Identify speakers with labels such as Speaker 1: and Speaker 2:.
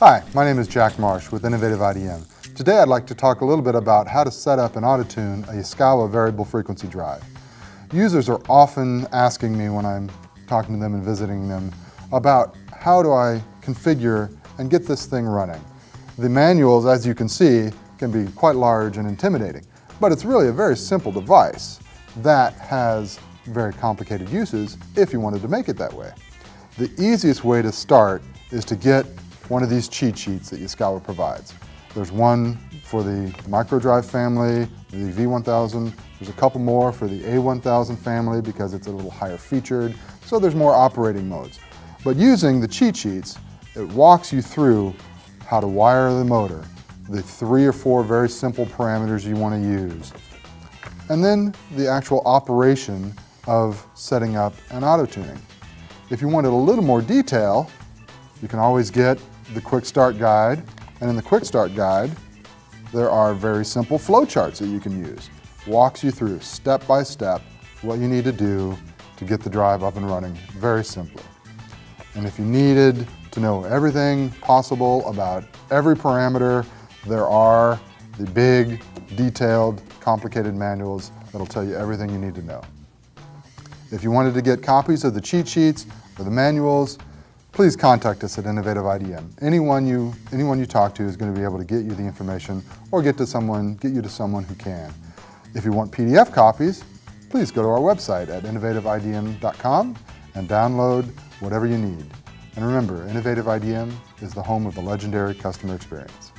Speaker 1: Hi, my name is Jack Marsh with Innovative IDM. Today I'd like to talk a little bit about how to set up and auto-tune a Yaskawa variable frequency drive. Users are often asking me when I'm talking to them and visiting them about how do I configure and get this thing running. The manuals, as you can see, can be quite large and intimidating, but it's really a very simple device that has very complicated uses if you wanted to make it that way. The easiest way to start is to get one of these cheat sheets that Yaskawa provides. There's one for the microdrive family, the V1000. There's a couple more for the A1000 family because it's a little higher featured, so there's more operating modes. But using the cheat sheets, it walks you through how to wire the motor, the three or four very simple parameters you want to use, and then the actual operation of setting up an auto-tuning. If you wanted a little more detail, you can always get the quick start guide. And in the quick start guide, there are very simple flowcharts that you can use. Walks you through step by step what you need to do to get the drive up and running very simply. And if you needed to know everything possible about every parameter, there are the big, detailed, complicated manuals that'll tell you everything you need to know. If you wanted to get copies of the cheat sheets or the manuals, please contact us at Innovative IDM. Anyone you, anyone you talk to is going to be able to get you the information or get, to someone, get you to someone who can. If you want PDF copies, please go to our website at innovativeidm.com and download whatever you need. And remember, Innovative IDM is the home of the legendary customer experience.